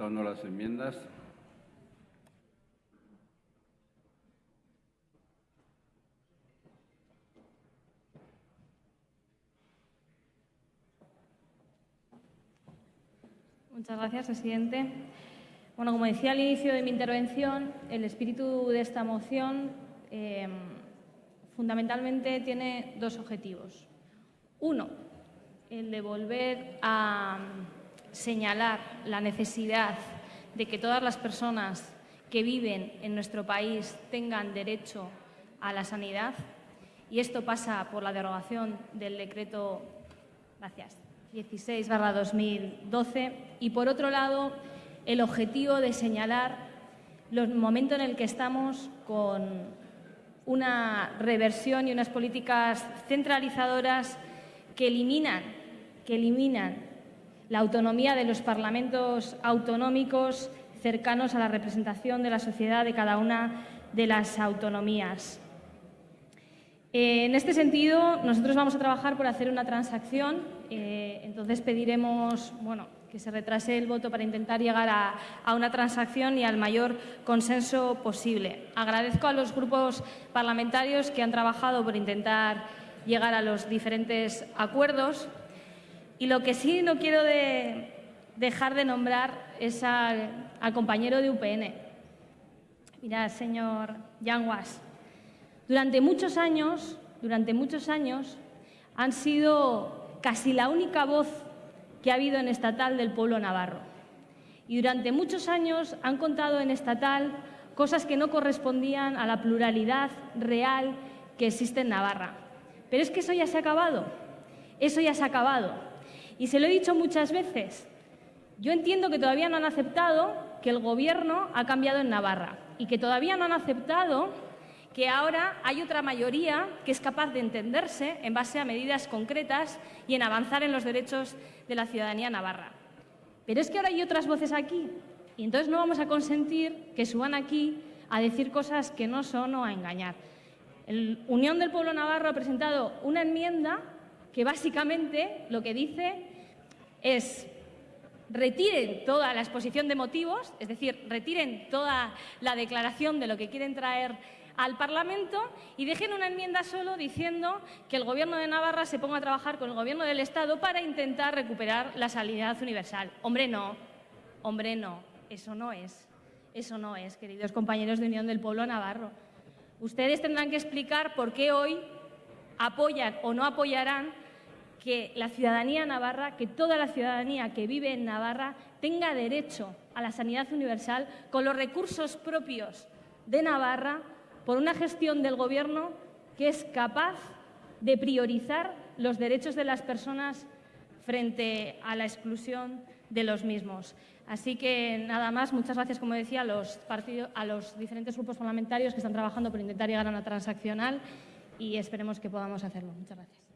acepta o no las enmiendas. Muchas gracias, presidente. Bueno, como decía al inicio de mi intervención, el espíritu de esta moción eh, fundamentalmente tiene dos objetivos. Uno, el de volver a señalar la necesidad de que todas las personas que viven en nuestro país tengan derecho a la sanidad. Y esto pasa por la derogación del decreto gracias, 16-2012 y por otro lado el objetivo de señalar el momento en el que estamos con una reversión y unas políticas centralizadoras que eliminan, que eliminan la autonomía de los parlamentos autonómicos cercanos a la representación de la sociedad de cada una de las autonomías. En este sentido, nosotros vamos a trabajar por hacer una transacción, eh, entonces pediremos bueno, que se retrase el voto para intentar llegar a, una transacción y al mayor consenso posible. Agradezco a los grupos parlamentarios que han trabajado por intentar llegar a los diferentes acuerdos y lo que sí no quiero dejar de nombrar es al, compañero de UPN. Mira, señor Yanguas, durante muchos años, durante muchos años han sido casi la única voz que ha habido en estatal del pueblo navarro. Y durante muchos años han contado en estatal cosas que no correspondían a la pluralidad real que existe en Navarra. Pero es que eso ya se ha acabado. Eso ya se ha acabado. Y se lo he dicho muchas veces. Yo entiendo que todavía no han aceptado que el Gobierno ha cambiado en Navarra y que todavía no han aceptado que ahora hay otra mayoría que es capaz de entenderse en base a medidas concretas y en avanzar en los derechos de la ciudadanía navarra. Pero es que ahora hay otras voces aquí y entonces no vamos a consentir que suban aquí a decir cosas que no son o a engañar. El Unión del Pueblo Navarro ha presentado una enmienda que básicamente lo que dice es retiren toda la exposición de motivos, es decir, retiren toda la declaración de lo que quieren traer al Parlamento y dejen una enmienda solo diciendo que el Gobierno de Navarra se ponga a trabajar con el Gobierno del Estado para intentar recuperar la sanidad universal. Hombre, no. Hombre, no. Eso no es. Eso no es, queridos compañeros de Unión del Pueblo Navarro. Ustedes tendrán que explicar por qué hoy apoyan o no apoyarán que la ciudadanía navarra, que toda la ciudadanía que vive en Navarra tenga derecho a la sanidad universal con los recursos propios de Navarra por una gestión del Gobierno que es capaz de priorizar los derechos de las personas frente a la exclusión de los mismos. Así que nada más, muchas gracias, como decía, a los, a los diferentes grupos parlamentarios que están trabajando por intentar llegar a una transaccional y esperemos que podamos hacerlo. Muchas gracias.